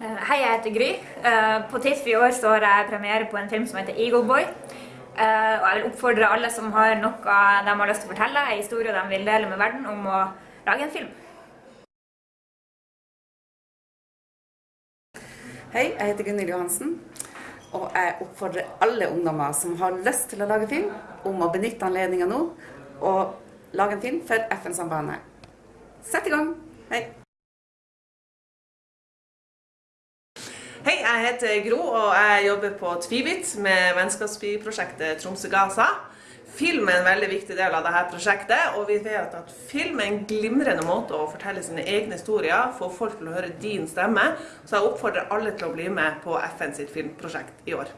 Eh, Hei, jeg heter Gry. Eh, På TIFF i år har jeg premiere på en film som heter Eagle Boy. Eh, Og jeg vil oppfordre alle som har noe de har lyst til å fortelle, en historie de vil dele med verden, om å lage en film. Hei, jeg heter Gunhild Johansen. Og jeg oppfordrer alle ungdommer som har lyst til å lage film, om å benytte anledninga nå og lage en film for FN-sambandet. Sett i gang! Hei! Hei, jeg heter Gro, og jeg jobber på Tvibit med vennskapsbyprosjektet Tromsø-Gaza. Film er en veldig viktig del av dette prosjektet, og vi vet at film er en glimrende måte å fortelle sine egne historier, få folk til å høre din stemme. Så jeg oppfordrer alle til å bli med på FN sitt filmprosjekt i år.